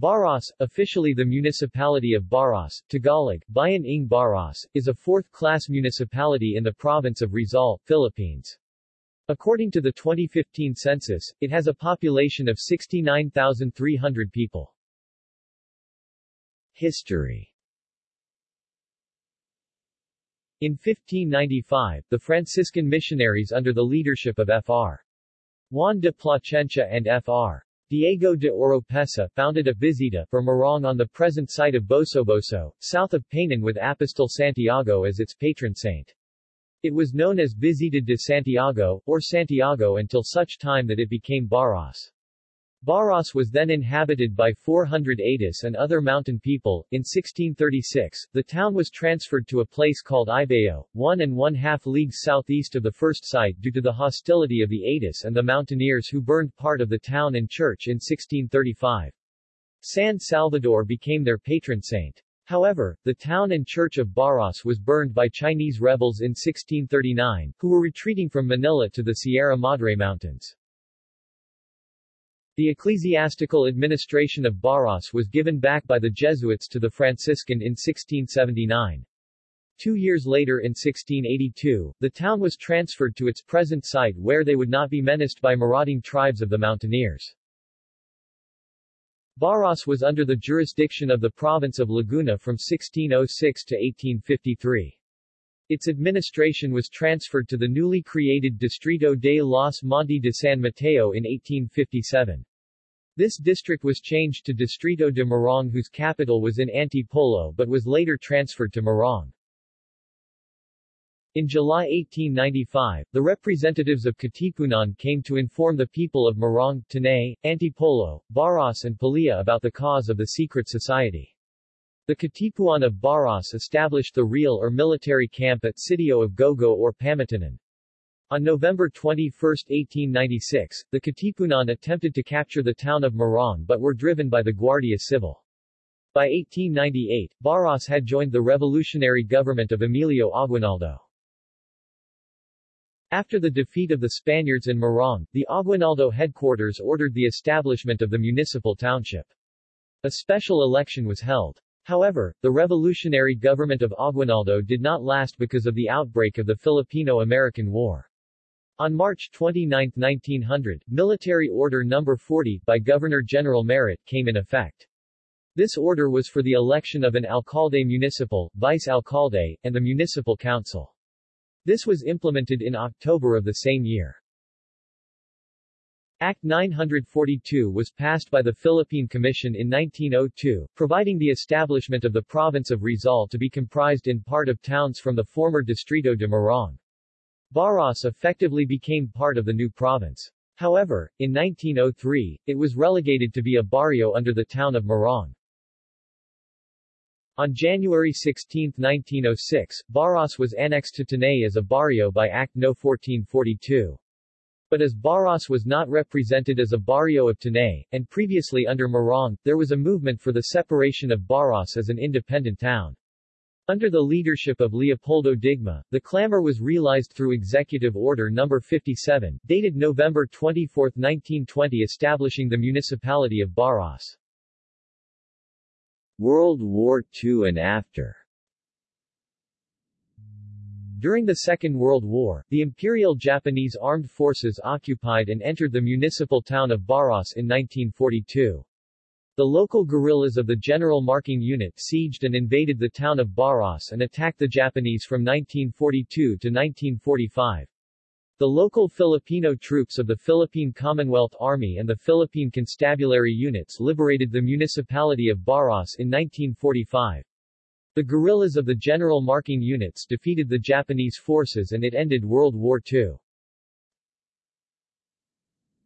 Baras, officially the municipality of Baras, Tagalog, Bayan ng Baras, is a fourth-class municipality in the province of Rizal, Philippines. According to the 2015 census, it has a population of 69,300 people. History In 1595, the Franciscan missionaries under the leadership of Fr. Juan de Plasencia and Fr. Diego de Oropesa founded a visita for Morong on the present site of Bosoboso, south of Painan with Apostol Santiago as its patron saint. It was known as Visita de Santiago, or Santiago until such time that it became Baras. Baras was then inhabited by 400 Atis and other mountain people. In 1636, the town was transferred to a place called Ibao, one and one half leagues southeast of the first site due to the hostility of the Atis and the mountaineers who burned part of the town and church in 1635. San Salvador became their patron saint. However, the town and church of Baras was burned by Chinese rebels in 1639, who were retreating from Manila to the Sierra Madre Mountains. The ecclesiastical administration of Baras was given back by the Jesuits to the Franciscan in 1679. Two years later in 1682, the town was transferred to its present site where they would not be menaced by marauding tribes of the mountaineers. Baras was under the jurisdiction of the province of Laguna from 1606 to 1853. Its administration was transferred to the newly created Distrito de los Monte de San Mateo in 1857. This district was changed to Distrito de Morong whose capital was in Antipolo but was later transferred to Morong. In July 1895, the representatives of Katipunan came to inform the people of Morong, Tanay, Antipolo, Baras and Pililla about the cause of the secret society. The Katipunan of Baras established the real or military camp at Sitio of Gogo or Pamatanan. On November 21, 1896, the Katipunan attempted to capture the town of Morong but were driven by the Guardia Civil. By 1898, Baras had joined the revolutionary government of Emilio Aguinaldo. After the defeat of the Spaniards in Morong, the Aguinaldo headquarters ordered the establishment of the municipal township. A special election was held. However, the revolutionary government of Aguinaldo did not last because of the outbreak of the Filipino-American War. On March 29, 1900, Military Order No. 40, by Governor-General Merritt, came in effect. This order was for the election of an alcalde municipal, vice-alcalde, and the municipal council. This was implemented in October of the same year. Act 942 was passed by the Philippine Commission in 1902, providing the establishment of the province of Rizal to be comprised in part of towns from the former Distrito de Morong. Baras effectively became part of the new province. However, in 1903, it was relegated to be a barrio under the town of Morong. On January 16, 1906, Baras was annexed to Tanay as a barrio by Act No. 1442. But as Baras was not represented as a barrio of Tanay, and previously under Morong, there was a movement for the separation of Baras as an independent town. Under the leadership of Leopoldo Digma, the clamor was realized through Executive Order No. 57, dated November 24, 1920 establishing the municipality of Baras. World War II and after During the Second World War, the Imperial Japanese Armed Forces occupied and entered the municipal town of Baras in 1942. The local guerrillas of the General Marking Unit sieged and invaded the town of Baras and attacked the Japanese from 1942 to 1945. The local Filipino troops of the Philippine Commonwealth Army and the Philippine Constabulary units liberated the municipality of Baras in 1945. The guerrillas of the General Marking Units defeated the Japanese forces and it ended World War II.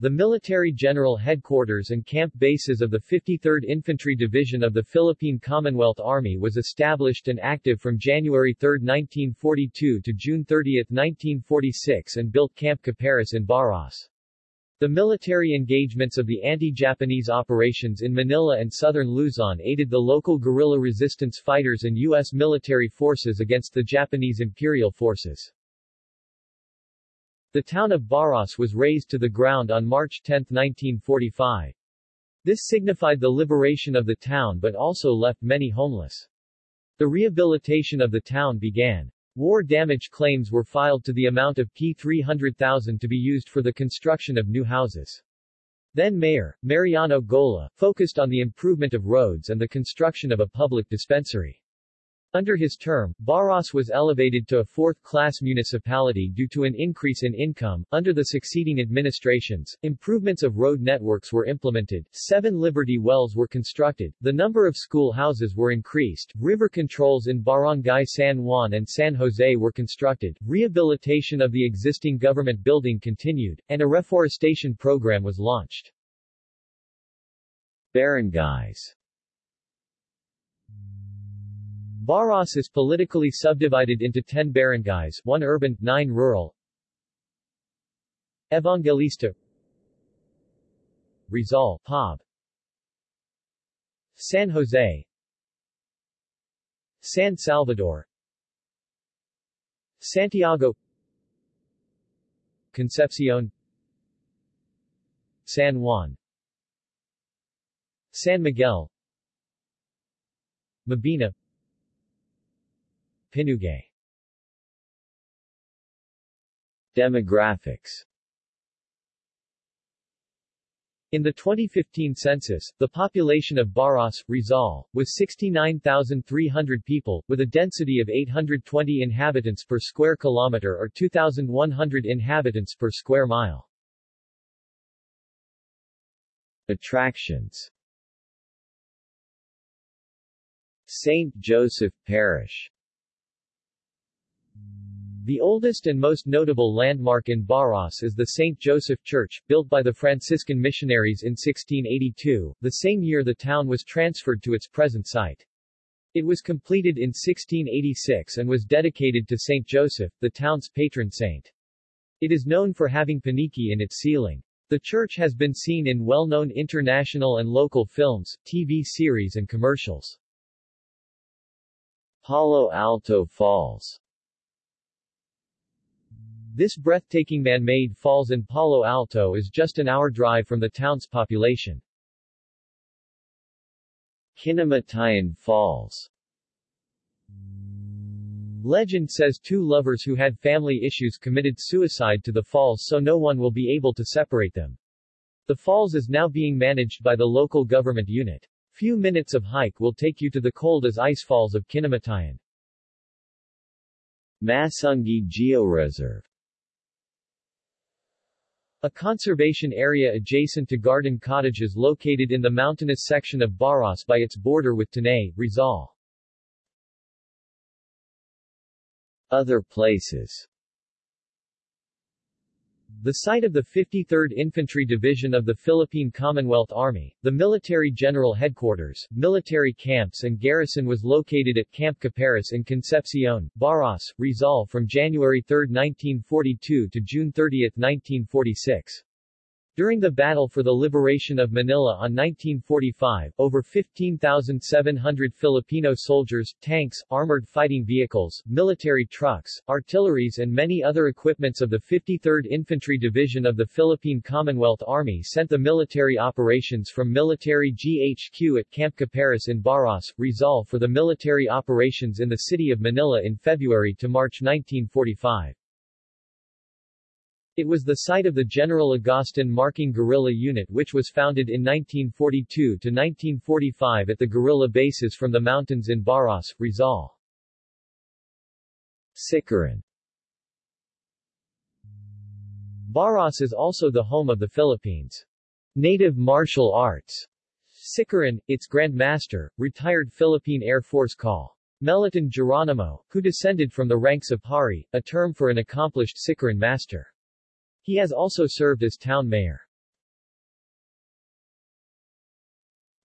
The military general headquarters and camp bases of the 53rd Infantry Division of the Philippine Commonwealth Army was established and active from January 3, 1942 to June 30, 1946 and built Camp Caparas in Baras. The military engagements of the anti-Japanese operations in Manila and southern Luzon aided the local guerrilla resistance fighters and U.S. military forces against the Japanese imperial forces. The town of Baras was razed to the ground on March 10, 1945. This signified the liberation of the town but also left many homeless. The rehabilitation of the town began. War damage claims were filed to the amount of P300,000 to be used for the construction of new houses. Then Mayor, Mariano Gola, focused on the improvement of roads and the construction of a public dispensary. Under his term, Baras was elevated to a fourth-class municipality due to an increase in income. Under the succeeding administrations, improvements of road networks were implemented, seven Liberty wells were constructed, the number of school houses were increased, river controls in Barangay San Juan and San Jose were constructed, rehabilitation of the existing government building continued, and a reforestation program was launched. Barangays Baras is politically subdivided into 10 barangays, 1 urban, 9 rural. Evangelista. Rizal, Pob San Jose. San Salvador. Santiago. Concepcion. San Juan. San Miguel. Mabini Pinugay Demographics in the 2015 census, the population of Baras, Rizal, was 69,300 people, with a density of 820 inhabitants per square kilometer or 2,100 inhabitants per square mile. Attractions St. Joseph Parish the oldest and most notable landmark in Baras is the St. Joseph Church, built by the Franciscan missionaries in 1682, the same year the town was transferred to its present site. It was completed in 1686 and was dedicated to St. Joseph, the town's patron saint. It is known for having paniki in its ceiling. The church has been seen in well-known international and local films, TV series and commercials. Palo Alto Falls this breathtaking man-made falls in Palo Alto is just an hour drive from the town's population. Kinamatayan Falls Legend says two lovers who had family issues committed suicide to the falls so no one will be able to separate them. The falls is now being managed by the local government unit. Few minutes of hike will take you to the cold as ice falls of Kinamatayan. Masungi Georeserve a conservation area adjacent to garden cottages located in the mountainous section of Baras by its border with Tanay, Rizal. Other places the site of the 53rd Infantry Division of the Philippine Commonwealth Army, the military general headquarters, military camps and garrison was located at Camp Caparas in Concepcion, Baras, Rizal from January 3, 1942 to June 30, 1946. During the battle for the liberation of Manila on 1945, over 15,700 Filipino soldiers, tanks, armored fighting vehicles, military trucks, artilleries and many other equipments of the 53rd Infantry Division of the Philippine Commonwealth Army sent the military operations from military GHQ at Camp Caparas in Baras, Rizal for the military operations in the city of Manila in February to March 1945. It was the site of the General Agustin Marking Guerrilla Unit which was founded in 1942 to 1945 at the guerrilla bases from the mountains in Baras, Rizal. Sikaran Baras is also the home of the Philippines' native martial arts. Sikaran, its Grand Master, retired Philippine Air Force Col. Meliton Geronimo, who descended from the ranks of Hari, a term for an accomplished Sikaran master. He has also served as town mayor.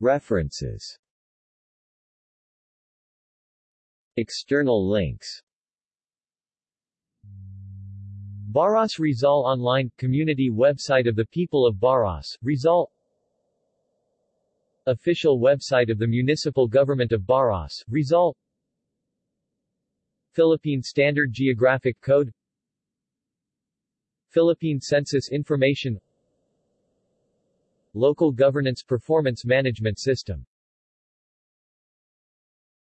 References. External links. Baras Rizal Online – Community website of the people of Baras, Rizal. Official website of the Municipal Government of Baras, Rizal. Philippine Standard Geographic Code Philippine Census Information Local Governance Performance Management System